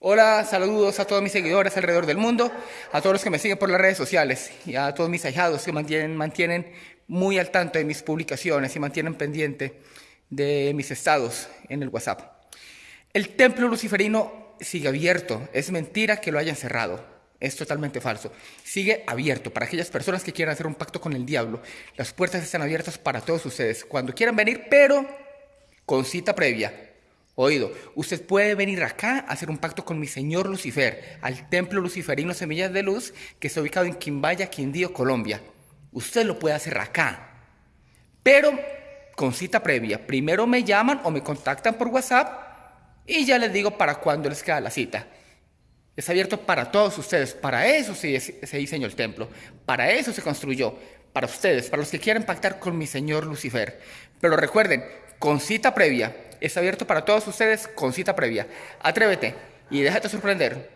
Hola, saludos a todos mis seguidores alrededor del mundo, a todos los que me siguen por las redes sociales y a todos mis ahijados que mantienen, mantienen muy al tanto de mis publicaciones y mantienen pendiente de mis estados en el WhatsApp. El templo luciferino sigue abierto, es mentira que lo hayan cerrado, es totalmente falso. Sigue abierto para aquellas personas que quieran hacer un pacto con el diablo. Las puertas están abiertas para todos ustedes cuando quieran venir, pero con cita previa. Oído, usted puede venir acá a hacer un pacto con mi señor Lucifer, al templo luciferino Semillas de Luz, que está ubicado en Quimbaya, Quindío, Colombia. Usted lo puede hacer acá, pero con cita previa. Primero me llaman o me contactan por WhatsApp y ya les digo para cuándo les queda la cita. Es abierto para todos ustedes, para eso se, se diseñó el templo, para eso se construyó, para ustedes, para los que quieran pactar con mi señor Lucifer. Pero recuerden, con cita previa, Está abierto para todos ustedes con cita previa. Atrévete y déjate sorprender.